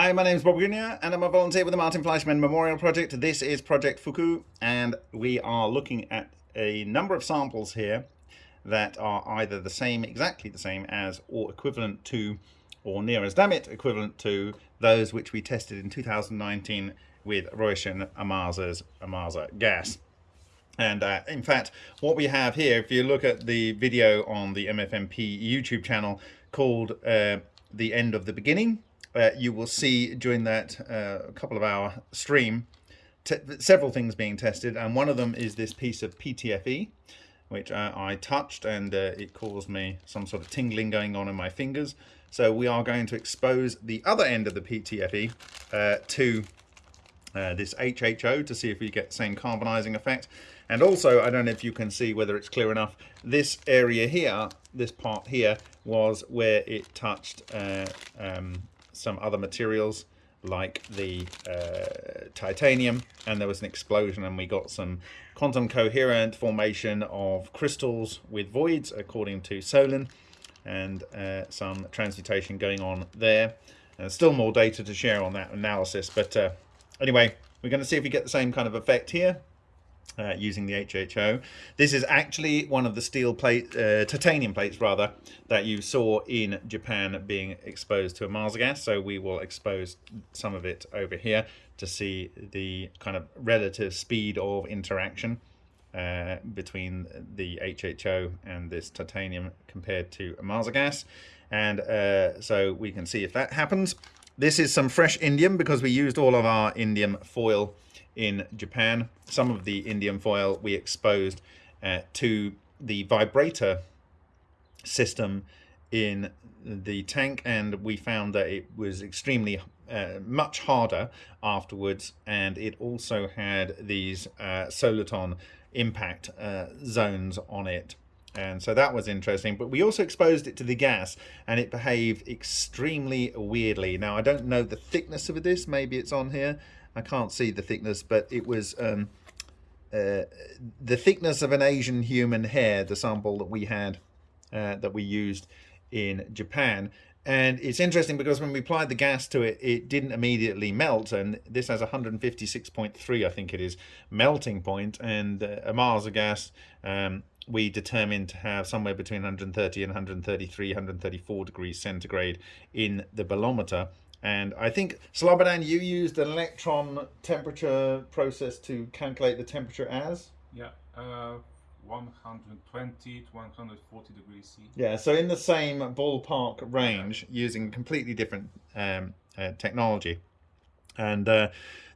Hi, my name is Bob Greenyer and I'm a volunteer with the Martin Fleischmann Memorial Project. This is Project Fuku and we are looking at a number of samples here that are either the same, exactly the same as or equivalent to or near as damn it equivalent to those which we tested in 2019 with Ryushin Ohmasa's Ohmasa gas. And uh, in fact, what we have here, if you look at the video on the MFMP YouTube channel called uh, The End of the Beginning, uh, you will see during that uh, couple of hour stream several things being tested. And one of them is this piece of PTFE, which uh, I touched and uh, it caused me some sort of tingling going on in my fingers. So we are going to expose the other end of the PTFE uh, to uh, this HHO to see if we get the same carbonizing effect. And also, I don't know if you can see whether it's clear enough, this area here, this part here, was where it touched um, some other materials like the uh, titanium and there was an explosion and we got some quantum coherent formation of crystals with voids according to Solin and uh, some transmutation going on there. And still more data to share on that analysis but uh, anyway we're going to see if we get the same kind of effect here uh, using the HHO. This is actually one of the steel plate, uh, titanium plates rather, that you saw in Japan being exposed to Ohmasa gas. So we will expose some of it over here to see the kind of relative speed of interaction uh, between the HHO and this titanium compared to Ohmasa gas. And uh, so we can see if that happens. This is some fresh indium because we used all of our indium foil in Japan. Some of the indium foil we exposed uh, to the vibrator system in the tank and we found that it was extremely uh, much harder afterwards and it also had these uh, soliton impact uh, zones on it. And so that was interesting but we also exposed it to the gas and it behaved extremely weirdly. Now I don't know the thickness of this. Maybe it's on here I can't see the thickness, but it was um, uh, the thickness of an Asian human hair, the sample that we had, uh, that we used in Japan. And it's interesting because when we applied the gas to it, it didn't immediately melt. And this has 156.3, I think it is, melting point. And uh, Ohmasa gas, um, we determined to have somewhere between 130 and 133, 134 degrees centigrade in the bolometer. And I think, Slobodan, you used an electron temperature process to calculate the temperature as? Yeah, uh, 120 to 140 degrees C. Yeah, so in the same ballpark range yeah. using completely different um, uh, technology. And uh,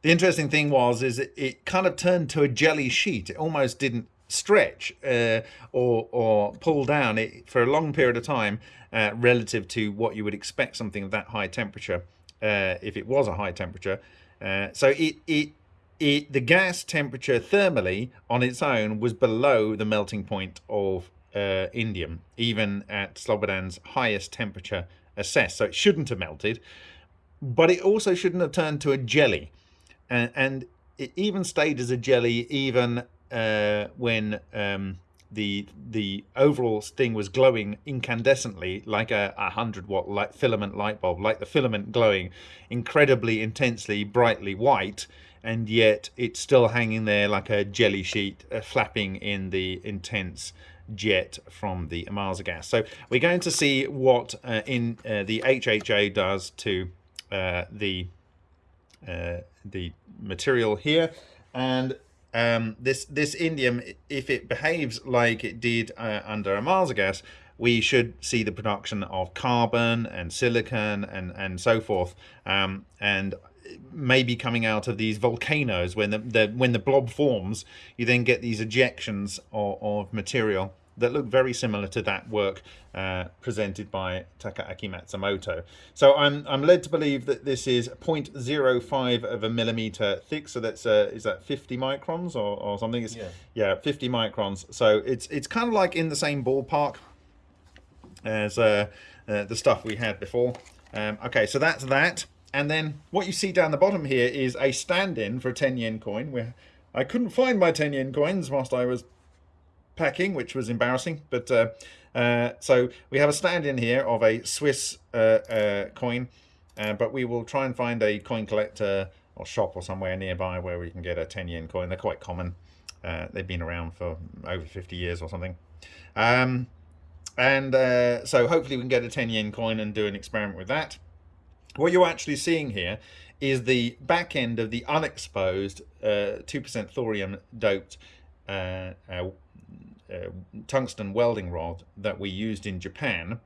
the interesting thing was, is it, it, kind of turned to a jelly sheet. It almost didn't stretch uh, or, or pull down it for a long period of time uh, relative to what you would expect something of that high temperature uh, if it was a high temperature. Uh, so it, it, it, the gas temperature thermally on its own was below the melting point of uh, indium, even at Slobodan's highest temperature assessed. So it shouldn't have melted, but it also shouldn't have turned to a jelly. And, and it even stayed as a jelly even uh, when um, the the overall thing was glowing incandescently like a, a 100 watt light filament light bulb like the filament glowing incredibly intensely brightly white and yet it's still hanging there like a jelly sheet uh, flapping in the intense jet from the Ohmasa gas. So we're going to see what uh, in uh, the HHO does to uh, the uh, the material here and um, this this indium, if it behaves like it did uh, under Ohmasa gas, we should see the production of carbon and silicon and and so forth, um, and maybe coming out of these volcanoes when the, the when the blob forms, you then get these ejections of, of material that look very similar to that work uh, presented by Takaaki Matsumoto. So I'm, I'm led to believe that this is 0.05 of a millimeter thick. So that's, uh, is that 50 microns or, or something? It's, yeah. yeah, 50 microns. So it's, it's kind of like in the same ballpark as uh, uh, the stuff we had before. Um, okay, so that's that. And then what you see down the bottom here is a stand-in for a 10 yen coin. Where I couldn't find my 10 yen coins whilst I was packing, which was embarrassing. But uh, uh, so we have a stand in here of a Swiss uh, uh, coin. uh, but we will try and find a coin collector or shop or somewhere nearby where we can get a 10 yen coin. They're quite common. Uh, they've been around for over 50 years or something. Um, and uh, so hopefully we can get a 10 yen coin and do an experiment with that. What you're actually seeing here is the back end of the unexposed 2% uh, thorium doped uh, uh, tungsten welding rod that we used in Japan.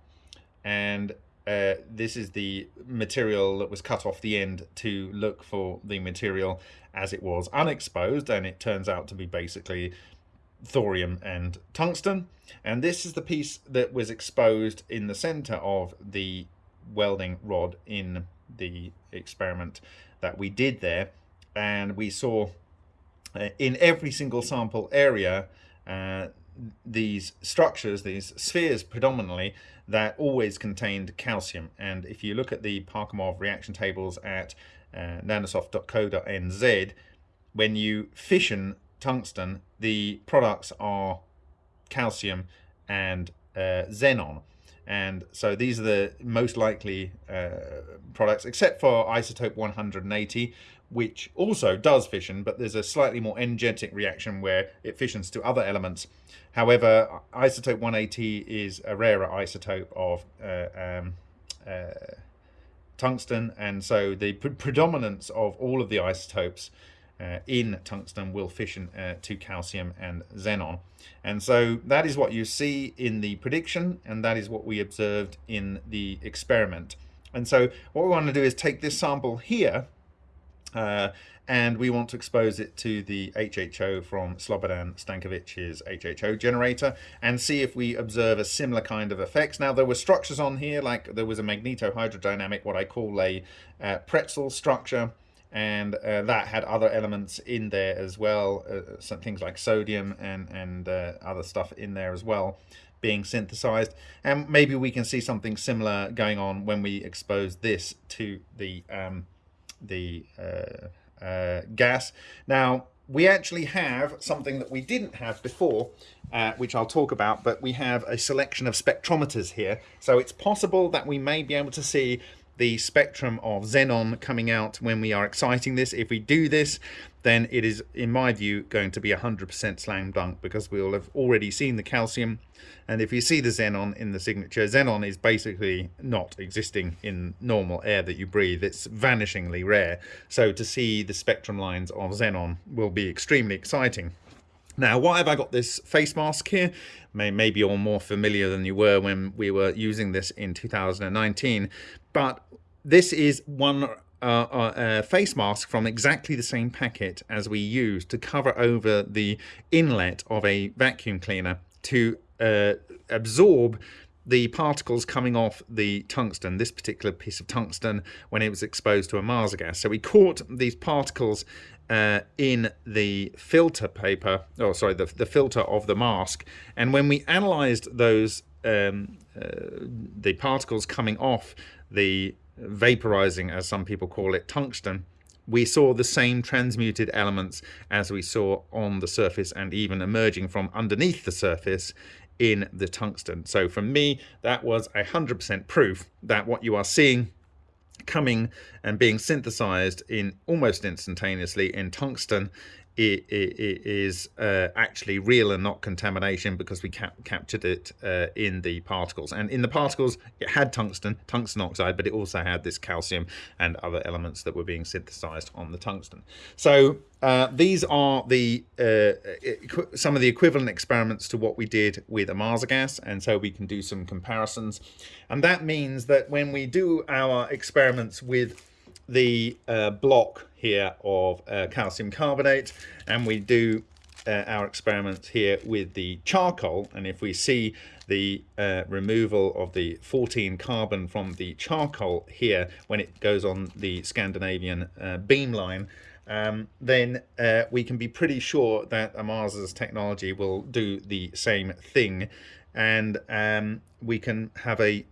And uh, this is the material that was cut off the end to look for the material as it was unexposed and it turns out to be basically thorium and tungsten and this is the piece that was exposed in the center of the welding rod in the experiment that we did there and we saw uh, in every single sample area uh, these structures, these spheres predominantly, that always contained calcium. And if you look at the Parkhomov reaction tables at uh, nanosoft.co.nz, when you fission tungsten, the products are calcium and uh, xenon. And so these are the most likely uh, products, except for isotope 180, which also does fission, but there's a slightly more energetic reaction where it fissions to other elements. However, isotope 180 is a rarer isotope of uh, um, uh, tungsten, and so the pre predominance of all of the isotopes uh, in tungsten will fission uh, to calcium and xenon. And so that is what you see in the prediction, and that is what we observed in the experiment. And so what we want to do is take this sample here, uh, and we want to expose it to the HHO from Slobodan Stankovic's HHO generator and see if we observe a similar kind of effects. Now there were structures on here, like there was a magnetohydrodynamic, what I call a uh, pretzel structure, and uh, that had other elements in there as well, uh, some things like sodium and, and uh, other stuff in there as well being synthesized and maybe we can see something similar going on when we expose this to the um, the uh, uh, gas. Now, we actually have something that we didn't have before, uh, which I'll talk about, but we have a selection of spectrometers here. So it's possible that we may be able to see the spectrum of xenon coming out when we are exciting this. If we do this, then it is, in my view, going to be 100% slam dunk because we'll have already seen the calcium. And if you see the xenon in the signature, xenon is basically not existing in normal air that you breathe. It's vanishingly rare. So to see the spectrum lines of xenon will be extremely exciting. Now, why have I got this face mask here? Maybe you're more familiar than you were when we were using this in 2019, but this is one uh, uh, face mask from exactly the same packet as we used to cover over the inlet of a vacuum cleaner to uh, absorb the particles coming off the tungsten, this particular piece of tungsten, when it was exposed to Ohmasa gas. So we caught these particles uh, in the filter paper, oh sorry, the, the filter of the mask. And when we analyzed those, um, uh, the particles coming off the vaporizing, as some people call it, tungsten, we saw the same transmuted elements as we saw on the surface and even emerging from underneath the surface in the tungsten. So for me, that was a 100% proof that what you are seeing coming and being synthesized in almost instantaneously in tungsten is uh, actually real and not contamination because we cap captured it uh, in the particles. And in the particles, it had tungsten, tungsten oxide, but it also had this calcium and other elements that were being synthesized on the tungsten. So uh, these are the uh, some of the equivalent experiments to what we did with Ohmasa gas, and so we can do some comparisons. And that means that when we do our experiments with the uh, block here of uh, calcium carbonate and we do uh, our experiments here with the charcoal. And if we see the uh, removal of the 14 carbon from the charcoal here when it goes on the Scandinavian uh, beamline um, then uh, we can be pretty sure that Ohmasa's technology will do the same thing. And um, we can have a,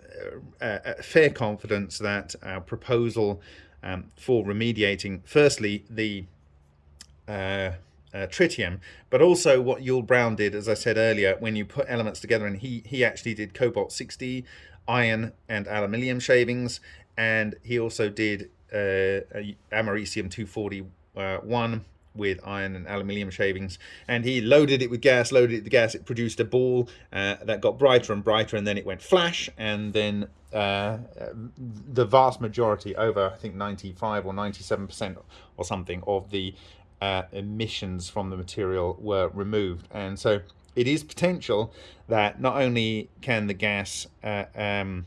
a, a fair confidence that our proposal um, for remediating, firstly, the uh, uh, tritium, but also what Yull Brown did, as I said earlier, when you put elements together, and he, he actually did cobalt 60, iron and aluminium shavings, and he also did uh, americium 241 with iron and aluminium shavings. And he loaded it with gas loaded it with gas it produced a ball uh, that got brighter and brighter and then it went flash and then uh, the vast majority over i think 95 or 97 percent or something of the uh, emissions from the material were removed. And so it is potential that not only can the gas uh, um,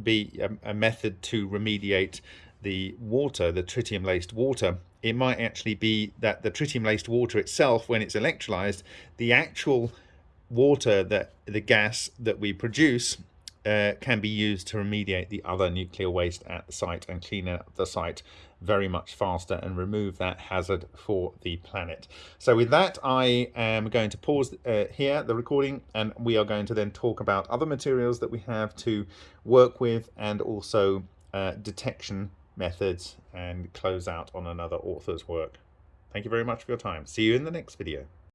be a, a method to remediate the water, the tritium laced water, it might actually be that the tritium laced water itself, when it's electrolyzed, the actual water that the gas that we produce uh, can be used to remediate the other nuclear waste at the site and clean up the site very much faster and remove that hazard for the planet. So with that, I am going to pause uh, here the recording and we are going to then talk about other materials that we have to work with and also uh, detection methods and close out on another author's work. Thank you very much for your time. See you in the next video.